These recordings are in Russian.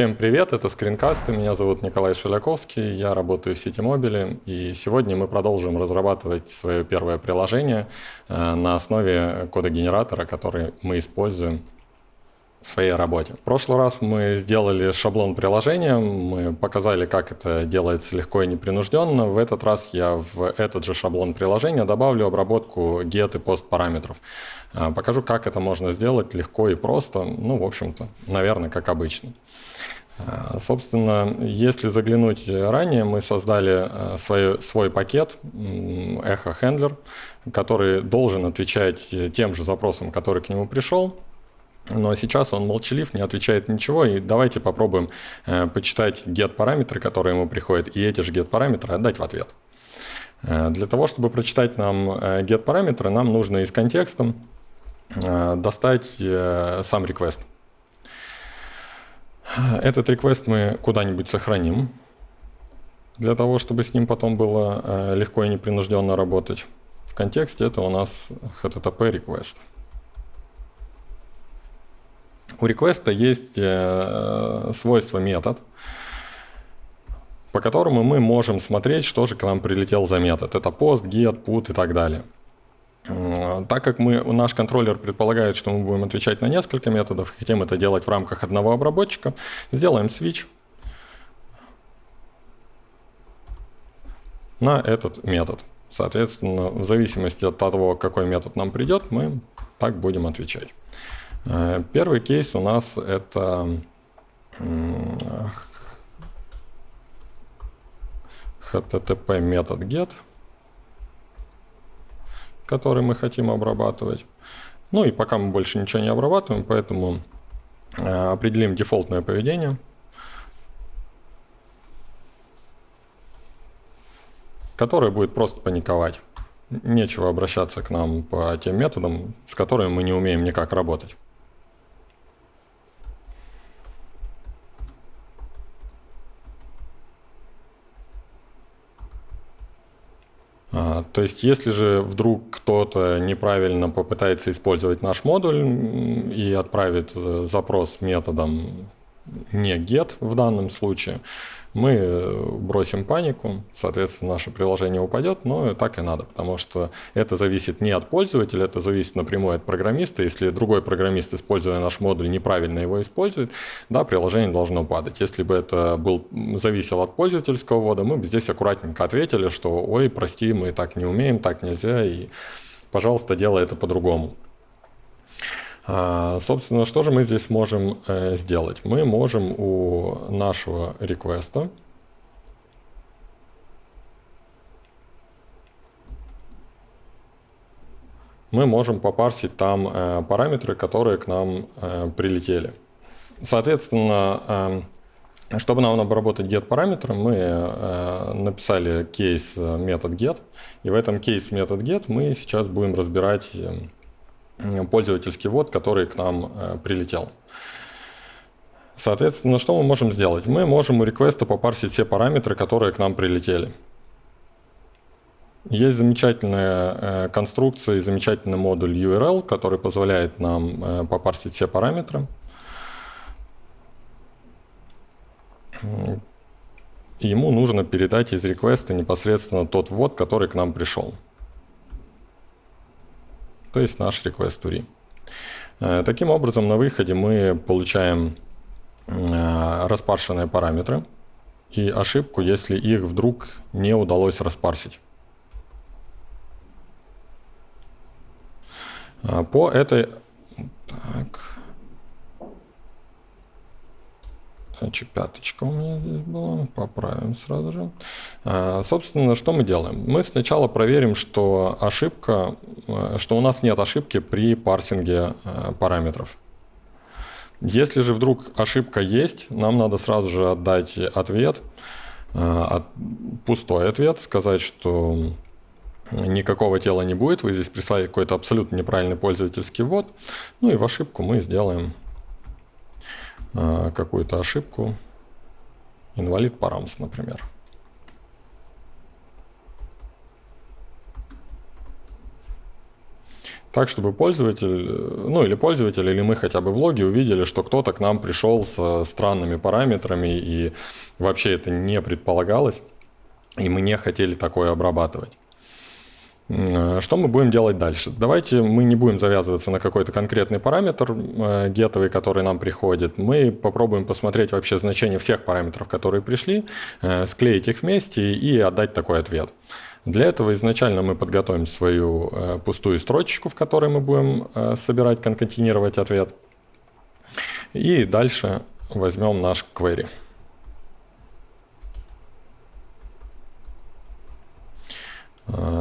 Всем привет, это скринкасты, меня зовут Николай Шеляковский, я работаю в сети мобиле, и сегодня мы продолжим разрабатывать свое первое приложение э, на основе кода-генератора, который мы используем в своей работе. В прошлый раз мы сделали шаблон приложения, мы показали, как это делается легко и непринужденно. В этот раз я в этот же шаблон приложения добавлю обработку get и post параметров. А, покажу, как это можно сделать легко и просто, ну, в общем-то, наверное, как обычно. А, собственно, если заглянуть ранее, мы создали а, свой, свой пакет Echo Handler, который должен отвечать тем же запросам, который к нему пришел, но сейчас он молчалив, не отвечает ничего, и давайте попробуем э, почитать get-параметры, которые ему приходят, и эти же get-параметры отдать в ответ. Э, для того, чтобы прочитать нам э, get-параметры, нам нужно из контекста э, достать э, сам request. Этот request мы куда-нибудь сохраним, для того, чтобы с ним потом было э, легко и непринужденно работать. В контексте это у нас http request. У реквеста есть э, свойство метод, по которому мы можем смотреть, что же к нам прилетел за метод. Это post, get, put и так далее. Так как мы, наш контроллер предполагает, что мы будем отвечать на несколько методов, хотим это делать в рамках одного обработчика, сделаем switch на этот метод. Соответственно, в зависимости от того, какой метод нам придет, мы так будем отвечать. Э, первый кейс у нас это http метод get, который мы хотим обрабатывать. Ну и пока мы больше ничего не обрабатываем, поэтому э, определим дефолтное поведение. которое будет просто паниковать. Нечего обращаться к нам по тем методам, с которыми мы не умеем никак работать. А, то есть, если же вдруг кто-то неправильно попытается использовать наш модуль и отправит э, запрос методом не get в данном случае, мы э, бросим панику, соответственно, наше приложение упадет, но так и надо, потому что это зависит не от пользователя, это зависит напрямую от программиста. Если другой программист, используя наш модуль, неправильно его использует, да, приложение должно падать. Если бы это был, зависело от пользовательского ввода, мы бы здесь аккуратненько ответили, что ой, прости, мы так не умеем, так нельзя, и, пожалуйста, делай это по-другому. А, собственно, что же мы здесь можем э, сделать? Мы можем у нашего реквеста мы можем попарсить там э, параметры, которые к нам э, прилетели. Соответственно, чтобы нам обработать get параметры, мы написали кейс метод get, и в этом кейс метод get мы сейчас будем разбирать пользовательский ввод, который к нам э, прилетел. Соответственно, что мы можем сделать? Мы можем у реквеста попарсить все параметры, которые к нам прилетели. Есть замечательная э, конструкция и замечательный модуль URL, который позволяет нам э, попарсить все параметры. Ему нужно передать из реквеста непосредственно тот ввод, который к нам пришел то есть наш request to re. Таким образом, на выходе мы получаем э, распаршенные параметры и ошибку, если их вдруг не удалось распарсить. Э, по этой... Так. Значит, пяточка у меня здесь была. Поправим сразу же. А, собственно, что мы делаем? Мы сначала проверим, что ошибка, э, что у нас нет ошибки при парсинге э, параметров. Если же вдруг ошибка есть, нам надо сразу же отдать ответ, э, пустой ответ, сказать, что никакого тела не будет, вы здесь прислали какой-то абсолютно неправильный пользовательский ввод, ну и в ошибку мы сделаем а, какую-то ошибку. Инвалид парамс, например. так, чтобы пользователь, ну или пользователь, или мы хотя бы в логе увидели, что кто-то к нам пришел со странными параметрами, и вообще это не предполагалось, и мы не хотели такое обрабатывать. Что мы будем делать дальше? Давайте мы не будем завязываться на какой-то конкретный параметр э, гетовый, который нам приходит. Мы попробуем посмотреть вообще значение всех параметров, которые пришли, э, склеить их вместе и отдать такой ответ. Для этого изначально мы подготовим свою э, пустую строчку, в которой мы будем собирать, конкатинировать ответ. И дальше возьмем наш query.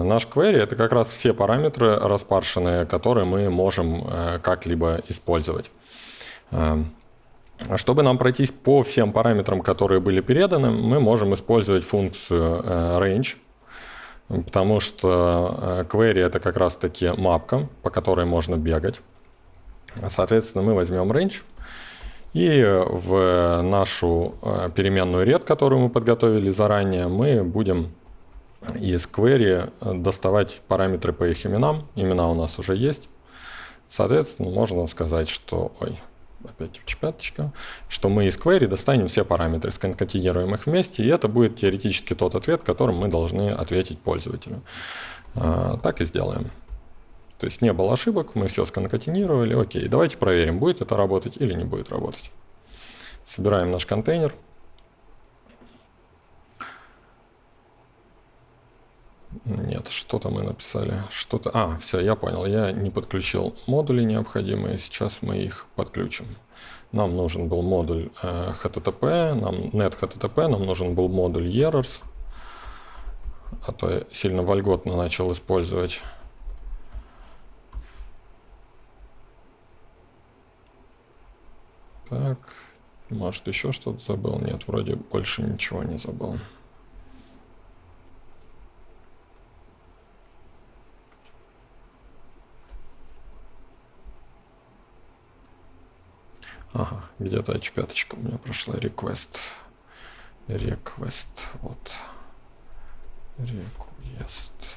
Наш query — это как раз все параметры распаршенные, которые мы можем э, как-либо использовать. Э, чтобы нам пройтись по всем параметрам, которые были переданы, мы можем использовать функцию range, потому что query — это как раз-таки мапка, по которой можно бегать. Соответственно, мы возьмем range и в нашу переменную red, которую мы подготовили заранее, мы будем из query э, доставать параметры по их именам. Имена у нас уже есть. Соответственно, можно сказать, что... Ой, опять пяточка, что мы из query достанем все параметры, сконкатинируем их вместе, и это будет теоретически тот ответ, которым мы должны ответить пользователю. А, так и сделаем. То есть не было ошибок, мы все сконкатинировали. Окей, давайте проверим, будет это работать или не будет работать. Собираем наш контейнер. Нет, что-то мы написали. Что-то... А, все, я понял. Я не подключил модули необходимые. Сейчас мы их подключим. Нам нужен был модуль э, HTTP, нам net HTTP, нам нужен был модуль errors. А то я сильно вольготно начал использовать. Так, может еще что-то забыл? Нет, вроде больше ничего не забыл. Ага, где-то H5 у меня прошла request. Request, вот. Request.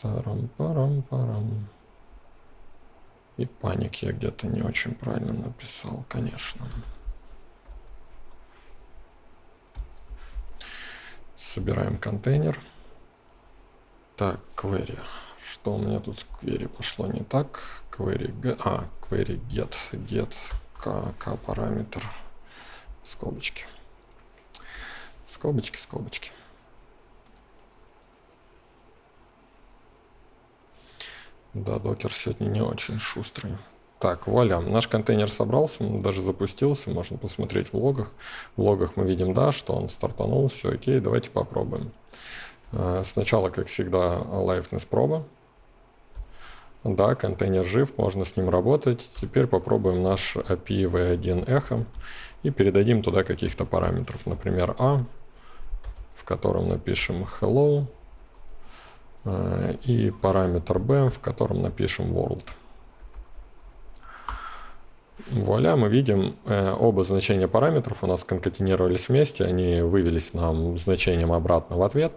Тарам-парам-парам. И паник я где-то не очень правильно написал, конечно. Собираем контейнер. Так, query. Что у меня тут с query пошло не так? Query, get, а, query get, get, k, k параметр, скобочки. Скобочки, скобочки. Да, докер сегодня не очень шустрый. Так, вуаля, наш контейнер собрался, даже запустился, можно посмотреть в логах. В логах мы видим, да, что он стартанул, все окей, давайте попробуем. Э, сначала, как всегда, liveness проба. Да, контейнер жив, можно с ним работать. Теперь попробуем наш API v1 echo и передадим туда каких-то параметров. Например, a, в котором напишем hello, э, и параметр b, в котором напишем world. Вуаля, мы видим э, оба значения параметров у нас конкатинировались вместе, они вывелись нам значением обратно в ответ.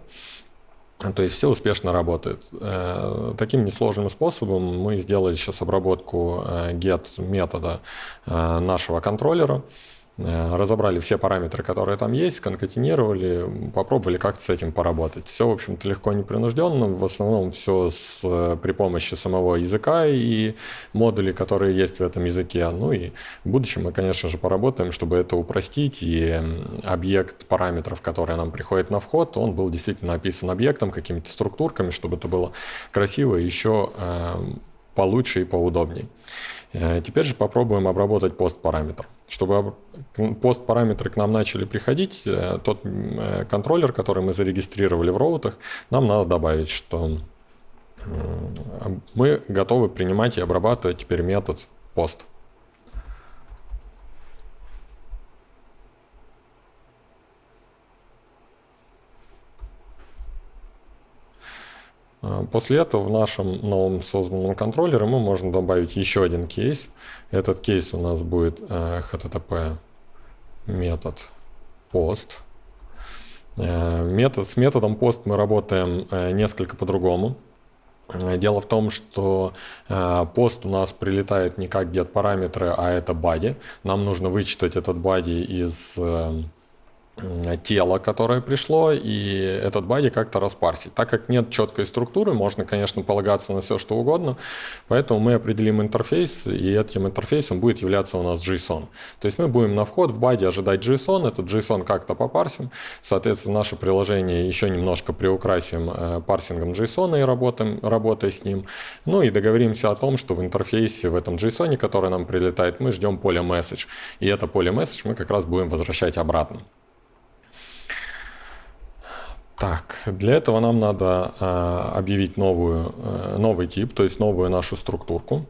То есть все успешно работает. Э, таким несложным способом мы сделали сейчас обработку э, get метода э, нашего контроллера. Э, разобрали все параметры, которые там есть, конкатинировали, попробовали как-то с этим поработать. Все, в общем-то, легко непринужденно, в основном все с, э, при помощи самого языка и модулей, которые есть в этом языке. Ну и в будущем мы, конечно же, поработаем, чтобы это упростить, и объект параметров, который нам приходит на вход, он был действительно описан объектом, какими-то структурками, чтобы это было красиво и еще э, получше и поудобней. Теперь же попробуем обработать пост параметр. Чтобы пост-параметры к нам начали приходить, э, тот э, контроллер, который мы зарегистрировали в роутах, нам надо добавить, что мы готовы принимать и обрабатывать теперь метод пост. После этого в нашем новом созданном контроллере мы можем добавить еще один кейс. Этот кейс у нас будет http э, метод post. Э, метод, с методом post мы работаем э, несколько по-другому. Дело в том, что э, пост у нас прилетает не как get параметры, а это body. Нам нужно вычитать этот body из э, тело, которое пришло, и этот бади как-то распарсить. Так как нет четкой структуры, можно, конечно, полагаться на все, что угодно, поэтому мы определим интерфейс, и этим интерфейсом будет являться у нас JSON. То есть мы будем на вход в баде ожидать JSON, этот JSON как-то попарсим, соответственно, наше приложение еще немножко приукрасим э, парсингом JSON и работаем, работая с ним, ну и договоримся о том, что в интерфейсе, в этом JSON, который нам прилетает, мы ждем поле message, и это поле message мы как раз будем возвращать обратно. Так, для этого нам надо э, объявить новую, э, новый тип, то есть новую нашу структурку.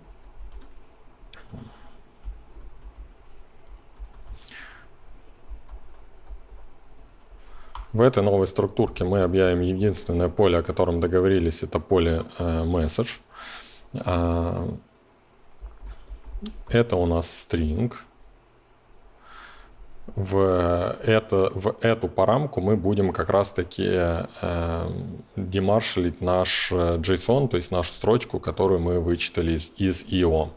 В этой новой структурке мы объявим единственное поле, о котором договорились, это поле э, message. Э, это у нас string в, это, в эту парамку мы будем как раз-таки э, демаршалить наш э, JSON, то есть нашу строчку, которую мы вычитали из, из IO.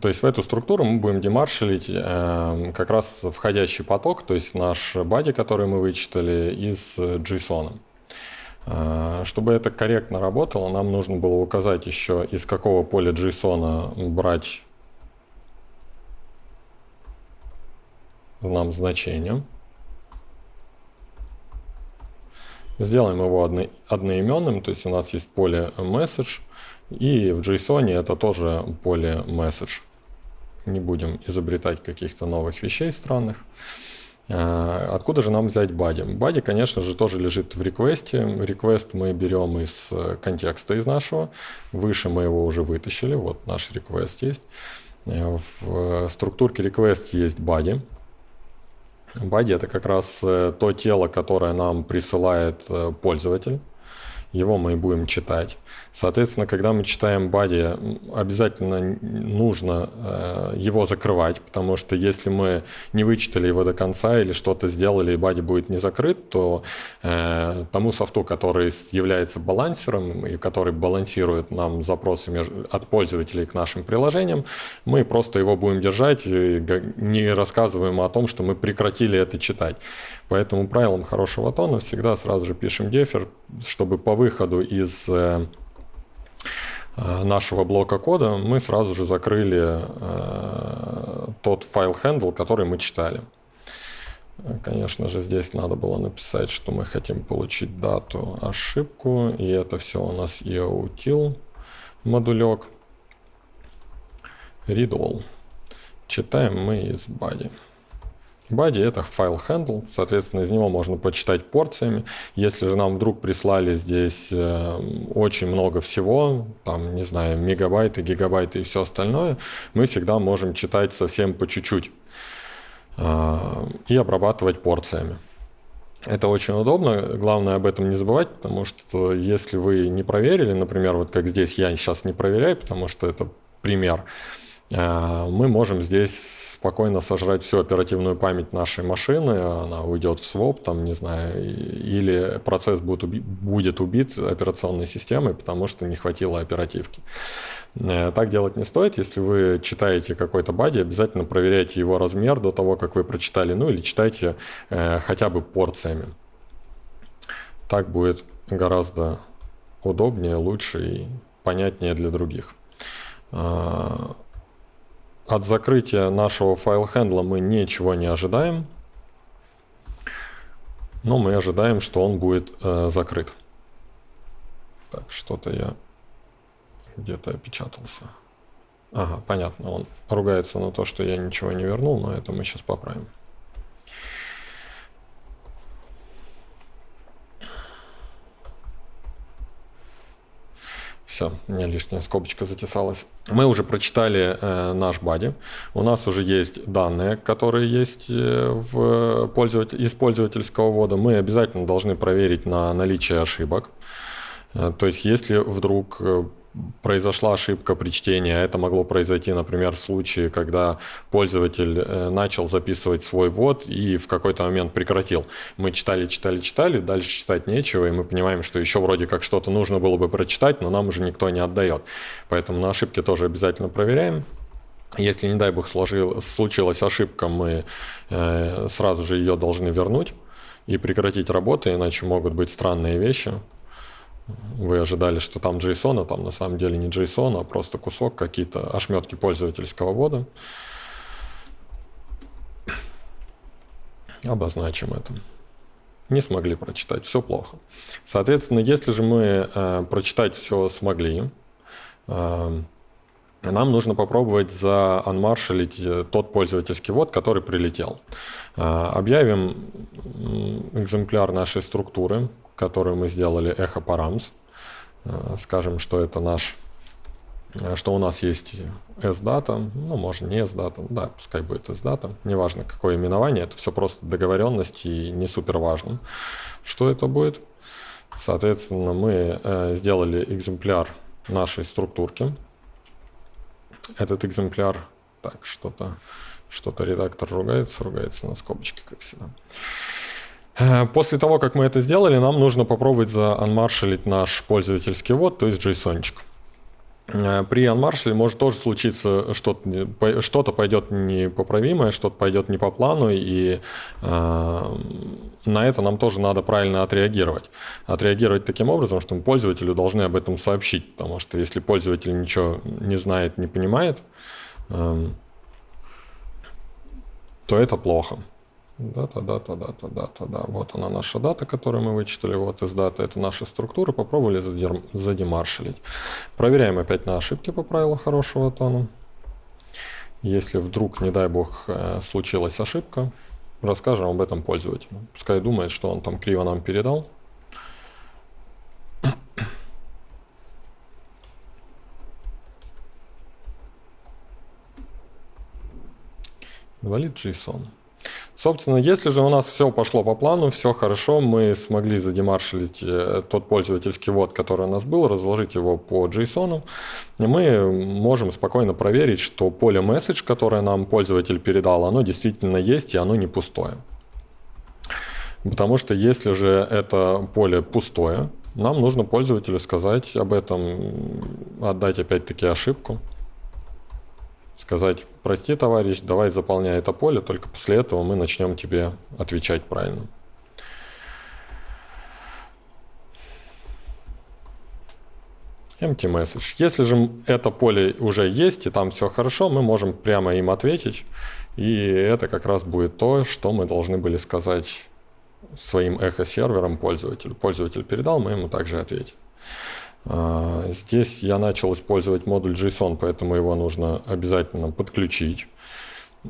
То есть в эту структуру мы будем демаршалить э, как раз входящий поток, то есть наш бади, который мы вычитали из JSON. Э, чтобы это корректно работало, нам нужно было указать еще, из какого поля JSON брать нам значение. Сделаем его одно, одноименным, то есть у нас есть поле message, и в JSON это тоже поле message. Не будем изобретать каких-то новых вещей странных. А, откуда же нам взять body? Body, конечно же, тоже лежит в реквесте. Request мы берем из контекста из нашего. Выше мы его уже вытащили. Вот наш request есть. В структурке request есть body. Body это как раз э, то тело, которое нам присылает э, пользователь. Его мы и будем читать. Соответственно, когда мы читаем body, обязательно нужно э, его закрывать, потому что если мы не вычитали его до конца или что-то сделали, и body будет не закрыт, то э, тому софту, который является балансером и который балансирует нам запросы от пользователей к нашим приложениям, мы просто его будем держать и не рассказываем о том, что мы прекратили это читать. Поэтому правилам хорошего тона всегда сразу же пишем дефер, чтобы по выходу из э, Э, нашего блока кода мы сразу же закрыли э, тот файл handle, который мы читали. Конечно же, здесь надо было написать, что мы хотим получить дату, ошибку, и это все у нас EOTIL модулек. Read all. Читаем мы из body. Body это файл handle, соответственно, из него можно почитать порциями. Если же нам вдруг прислали здесь э, очень много всего, там, не знаю, мегабайты, гигабайты и все остальное, мы всегда можем читать совсем по чуть-чуть э, и обрабатывать порциями. Это очень удобно, главное об этом не забывать, потому что если вы не проверили, например, вот как здесь я сейчас не проверяю, потому что это пример, мы можем здесь спокойно сожрать всю оперативную память нашей машины, она уйдет в своп, там, не знаю, или процесс будет, уби будет убит операционной системой, потому что не хватило оперативки. Э, так делать не стоит. Если вы читаете какой-то бади, обязательно проверяйте его размер до того, как вы прочитали, ну или читайте э, хотя бы порциями. Так будет гораздо удобнее, лучше и понятнее для других. От закрытия нашего файл-хендла мы ничего не ожидаем, но мы ожидаем, что он будет э, закрыт. Так, что-то я где-то опечатался. Ага, понятно, он ругается на то, что я ничего не вернул, но это мы сейчас поправим. Все, у меня лишняя скобочка затесалась. Мы уже прочитали э, наш бади. У нас уже есть данные, которые есть э, в пользователь, из пользовательского ввода. Мы обязательно должны проверить на наличие ошибок. Э, то есть, если вдруг э, произошла ошибка при чтении. А это могло произойти, например, в случае, когда пользователь э, начал записывать свой ввод и в какой-то момент прекратил. Мы читали, читали, читали, дальше читать нечего, и мы понимаем, что еще вроде как что-то нужно было бы прочитать, но нам уже никто не отдает. Поэтому на ошибки тоже обязательно проверяем. Если, не дай бог, сложил, случилась ошибка, мы э, сразу же ее должны вернуть и прекратить работу, иначе могут быть странные вещи. Вы ожидали, что там JSON, а там на самом деле не JSON, а просто кусок, какие-то ошметки пользовательского ввода. Обозначим это. Не смогли прочитать, все плохо. Соответственно, если же мы э, прочитать все смогли, э, нам нужно попробовать заанмаршалить э, тот пользовательский ввод, который прилетел. Э, объявим экземпляр нашей структуры, которую мы сделали echo params. Э, скажем, что это наш, что у нас есть sdata, ну, можно не sdata, да, пускай будет sdata, неважно какое именование, это все просто договоренность и не супер важно, что это будет. Соответственно, мы сделали экземпляр нашей структурки, этот экземпляр, так, что-то что-то редактор ругается, ругается на скобочке, как всегда. Э, после того, как мы это сделали, нам нужно попробовать заанмаршалить наш пользовательский ввод, то есть JSON. -чик. Э, при анмаршале может тоже случиться что-то, что-то пойдет непоправимое, что-то пойдет не по плану, и э, на это нам тоже надо правильно отреагировать. Отреагировать таким образом, что мы пользователю должны об этом сообщить, потому что если пользователь ничего не знает, не понимает, э, то это плохо. Дата, дата, дата, дата, да. Вот она наша дата, которую мы вычитали. Вот из даты это наша структура. Попробовали задемаршалить. Проверяем опять на ошибки по правилу хорошего тона. Если вдруг, не дай бог, э, случилась ошибка, расскажем об этом пользователю. Пускай думает, что он там криво нам передал. Инвалид JSON. Собственно, если же у нас все пошло по плану, все хорошо, мы смогли задемаршилить э, тот пользовательский ввод, который у нас был, разложить его по JSON, мы можем спокойно проверить, что поле message, которое нам пользователь передал, оно действительно есть и оно не пустое. Потому что если же это поле пустое, нам нужно пользователю сказать об этом, отдать опять-таки ошибку сказать, прости, товарищ, давай заполняй это поле, только после этого мы начнем тебе отвечать правильно. Empty message. Если же это поле уже есть и там все хорошо, мы можем прямо им ответить. И это как раз будет то, что мы должны были сказать своим эхо-серверам пользователю. Пользователь передал, мы ему также ответим. А, здесь я начал использовать модуль JSON, поэтому его нужно обязательно подключить,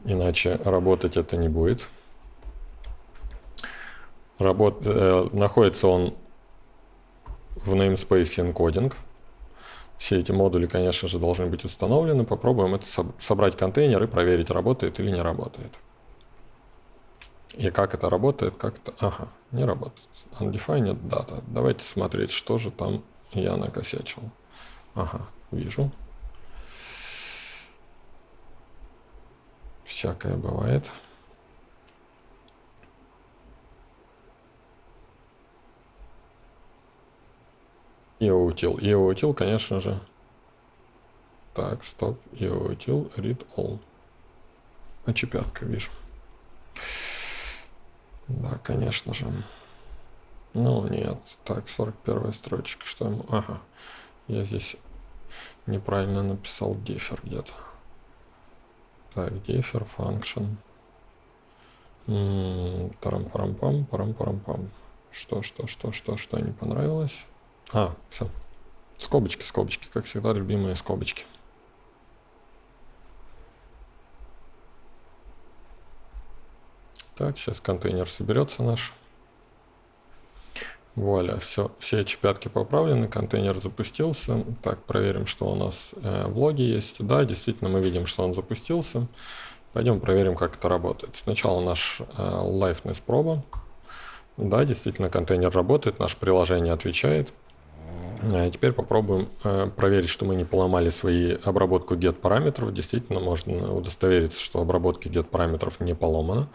иначе работать это не будет. Работ... Э, находится он в namespace encoding. Все эти модули, конечно же, должны быть установлены. Попробуем это собрать контейнер и проверить, работает или не работает. И как это работает, как это... Ага, не работает. Undefined data. Давайте смотреть, что же там я накосячил. Ага, вижу. Всякое бывает. EOUtil. EOUtil, конечно же. Так, стоп. EOUtil, read all. Очепятка, вижу. Да, конечно же. Ну, нет. Так, 41 строчка. Что ему? Ага. Я здесь неправильно написал дефер где-то. Так, дефер, function. Тарам-парам-пам, парам-парам-пам. Что, что, что, что, что не понравилось? А, все. Скобочки, скобочки, как всегда, любимые скобочки. Так, сейчас контейнер соберется наш. Вуаля, все, все эти пятки поправлены, контейнер запустился. Так, проверим, что у нас э, в логе есть. Да, действительно, мы видим, что он запустился. Пойдем проверим, как это работает. Сначала наш э, liveness проба. Да, действительно, контейнер работает, наше приложение отвечает. А теперь попробуем э, проверить, что мы не поломали свои обработку get параметров. Действительно, можно удостовериться, что обработка get параметров не поломана.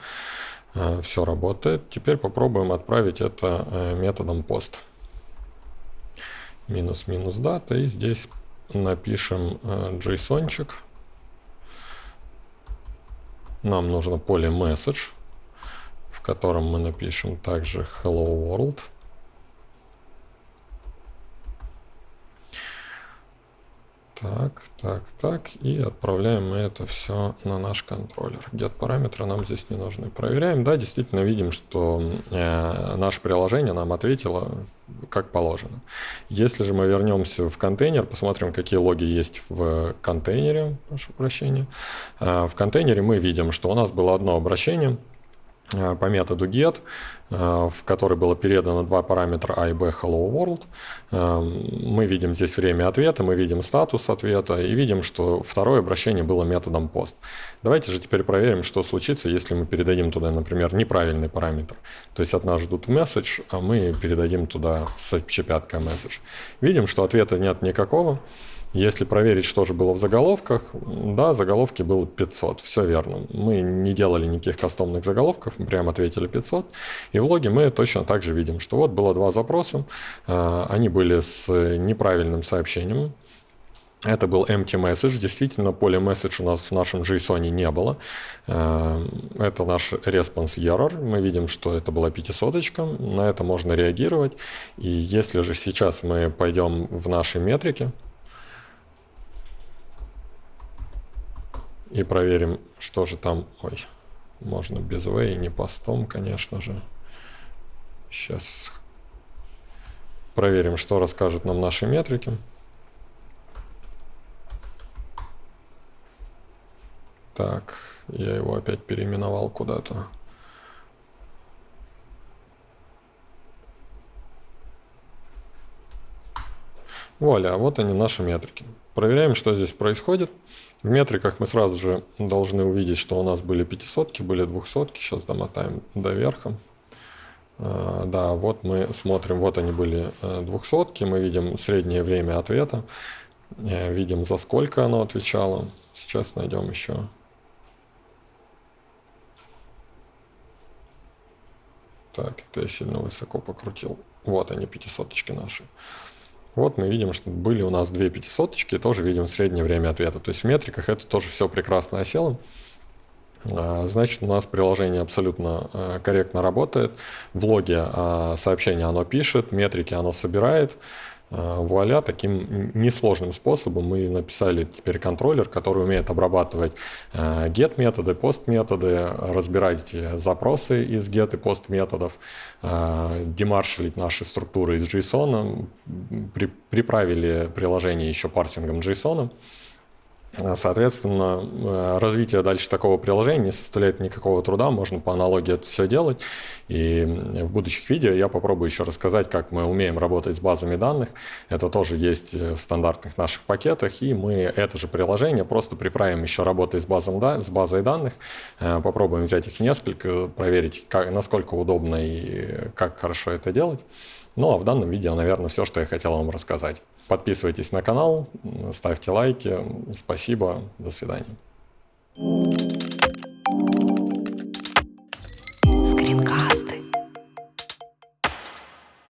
Э, Все работает. Теперь попробуем отправить это э, методом post. Минус-минус дата. И здесь напишем JSON-чик. Нам нужно поле message, в котором мы напишем также hello world. Так, так, так. И отправляем мы это все на наш контроллер. Get параметры нам здесь не нужны. Проверяем. Да, действительно видим, что э, наше приложение нам ответило как положено. Если же мы вернемся в контейнер, посмотрим, какие логи есть в контейнере, прошу прощения. Э, в контейнере мы видим, что у нас было одно обращение – по методу get, э, в который было передано два параметра a и b hello world. Э, мы видим здесь время ответа, мы видим статус ответа и видим, что второе обращение было методом post. Давайте же теперь проверим, что случится, если мы передадим туда, например, неправильный параметр. То есть от нас ждут message, а мы передадим туда с чепяткой message. Видим, что ответа нет никакого. Если проверить, что же было в заголовках, да, заголовки было 500, все верно. Мы не делали никаких кастомных заголовков, мы прямо ответили 500. И в логе мы точно так же видим, что вот было два запроса, а, они были с неправильным сообщением, это был empty message. Действительно, поле message у нас в нашем JSON не было. А, это наш response error. Мы видим, что это была пятисоточка. На это можно реагировать. И если же сейчас мы пойдем в наши метрики, И проверим, что же там... Ой, можно без way, не постом, конечно же. Сейчас проверим, что расскажут нам наши метрики. Так, я его опять переименовал куда-то. Вуаля, вот они наши метрики. Проверяем, что здесь происходит. В метриках мы сразу же должны увидеть, что у нас были 500, были 200. Сейчас домотаем до верха. А, да, вот мы смотрим, вот они были 200, э, мы видим среднее время ответа, э, видим за сколько оно отвечало. Сейчас найдем еще. Так, это я сильно высоко покрутил. Вот они, 500 наши. Вот мы видим, что были у нас две пятисоточки, тоже видим среднее время ответа. То есть в метриках это тоже все прекрасно осело. А, значит, у нас приложение абсолютно а, корректно работает. В логе а, сообщение оно пишет, метрики оно собирает. Э, вуаля, таким несложным способом мы написали теперь контроллер, который умеет обрабатывать э, get методы, post методы, разбирать запросы из get и post методов, э, демаршалить наши структуры из JSON, приправили приложение еще парсингом JSON. Соответственно, э, развитие дальше такого приложения не составляет никакого труда, можно по аналогии это все делать. И в будущих видео я попробую еще рассказать, как мы умеем работать с базами данных. Это тоже есть в стандартных наших пакетах, и мы это же приложение просто приправим еще работой с, базом, да, с базой данных. Э, попробуем взять их несколько, проверить, как, насколько удобно и как хорошо это делать. Ну а в данном видео, наверное, все, что я хотел вам рассказать. Подписывайтесь на канал, ставьте лайки. Спасибо, до свидания.